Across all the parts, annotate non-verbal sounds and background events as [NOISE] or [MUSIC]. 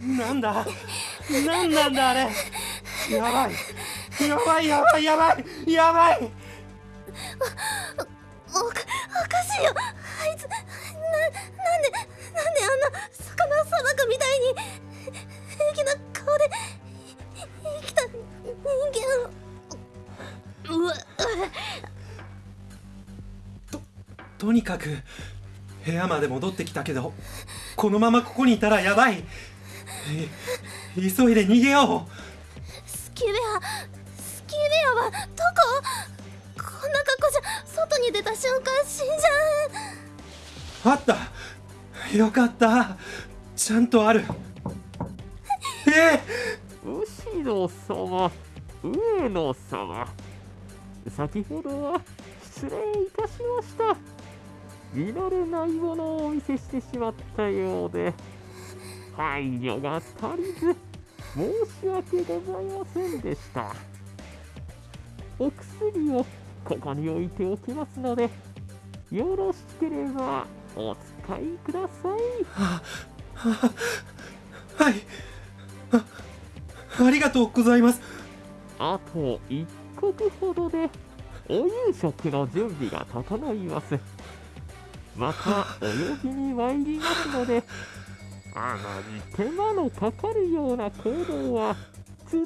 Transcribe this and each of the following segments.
なんだ？なんなんだあれ？やばい。やばいやばいやばい。やばい。おおかおかしいよ。あいつななんでなんであんな魚さばくみたいに平気な顔で生きた人間を。うわ。ととにかく部屋まで戻ってきたけどこのままここにいたらやばいい [LAUGHS] 急いで逃げよスキュベアスキュベアはどこ？こんな格好じゃ外に出た瞬間死んじゃう。あった。よかった。ちゃんとある。[LAUGHS] え？後ろ様。上野様。先ほどは失礼いたしました。見慣れないものをお見せしてしまったようで配慮が足りず申し訳ございませんでした。お薬をここに置いておきますのでよろしければお使いください。ははい。あありがとうございます。あと一刻ほどでお夕食の準備が整います。またお呼びに参りますのであまり手間のかかるような行動は慎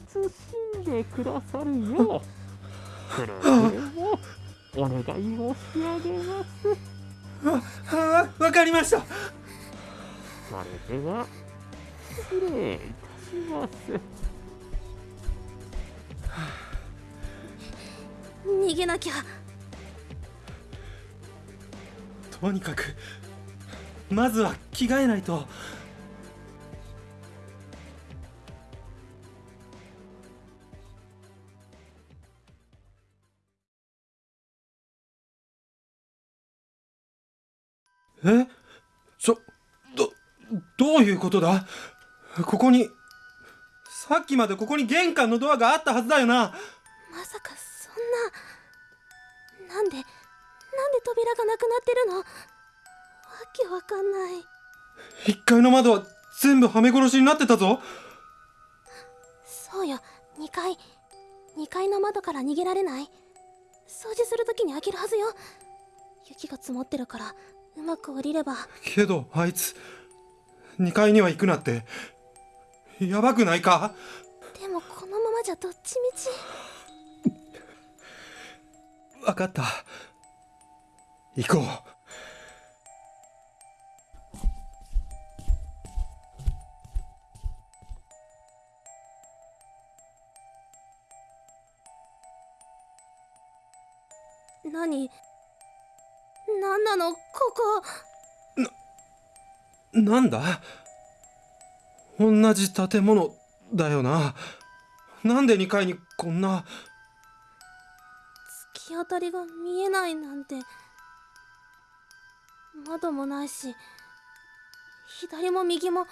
んでくださるよう。くれぐれもお願い申し上げます。わわかりました。それでは失礼いたします。逃げなきゃ。とにかくまずは着替えないとえ？そどどういうことだ？ここにさっきまでここに玄関のドアがあったはずだよな。まさかそんななんでなんで扉がなくなってるの？わけわかんない。1階の窓は全部はめ殺しになってたぞ。そうよ。2階。2階の窓から逃げられない。掃除するときに開けるはずよ。雪が積もってるからうまく降りれば。けどあいつ2階には行くなってやばくないか？でもこのままじゃどっちみち。分かった。行こう。何？何なの？ここ。なんだ？同じ建物だよな。なんで2階にこんな？突き当たりが見えないなんて。窓もないし左も右も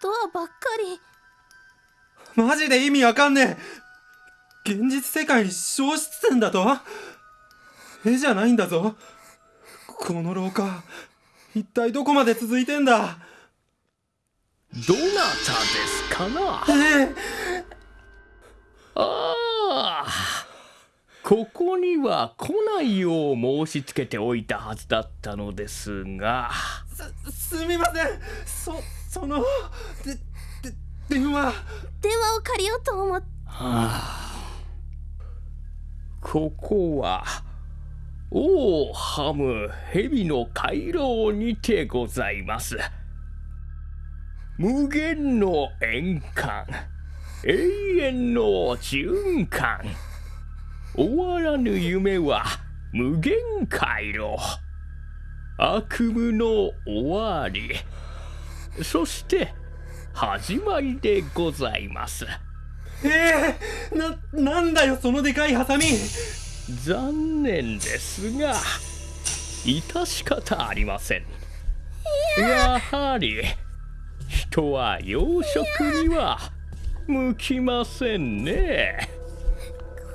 ドアばっかり。マジで意味わかんねえ。現実世界に消失点だと？絵じゃないんだぞこの廊下一体どこまで続いてんだ？どなたですかな？ええ。ああ。ここには来ないよう申し付けておいたはずだったのですが。すすみません。そそのでで電話。電話を借りようと思って、はあ、ここはオーハム蛇の回廊にてございます。無限の円環永遠の循環。終わらぬ夢は無限回路悪夢の終わり。そして始まりでございます。ええー、ななんだよそのでかいハサミ。残念ですが致し方ありません。や。はり人は養殖には向きませんね。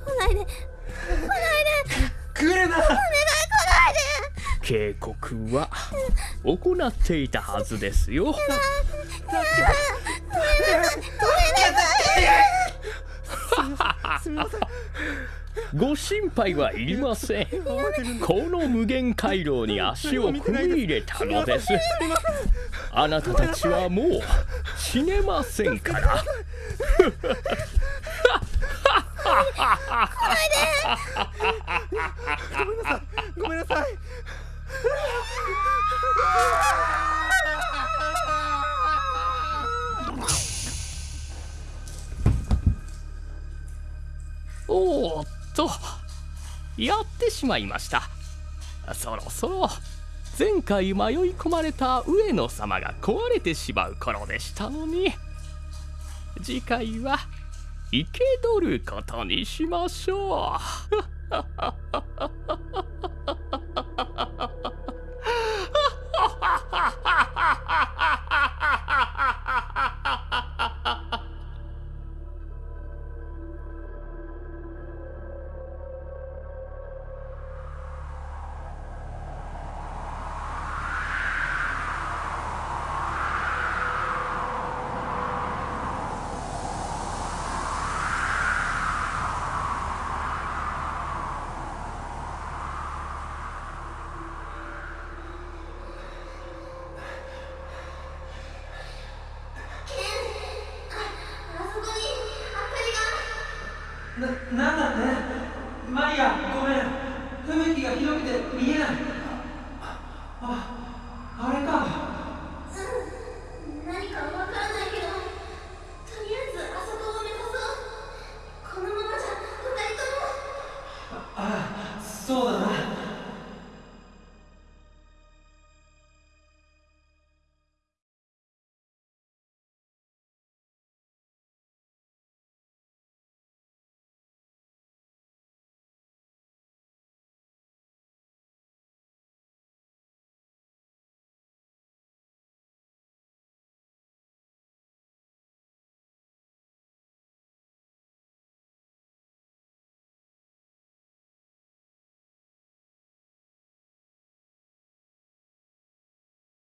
来ないで。来ないで。くれな。お願い来ないで。警告は行っていたはずですよ。だってすみませんご心配はいりません。この無限回廊に足を踏み入れたのです。あなたたちはもう死ねませんから。ごめんなさい。おーっとやってしまいました。そろそろ前回迷い込まれた上野様が壊れてしまう頃でしたのに。次回は生け捕ることにしましょう。[LAUGHS] ななんだって？マリアごめん。吹雪がひどくて見えない。ああ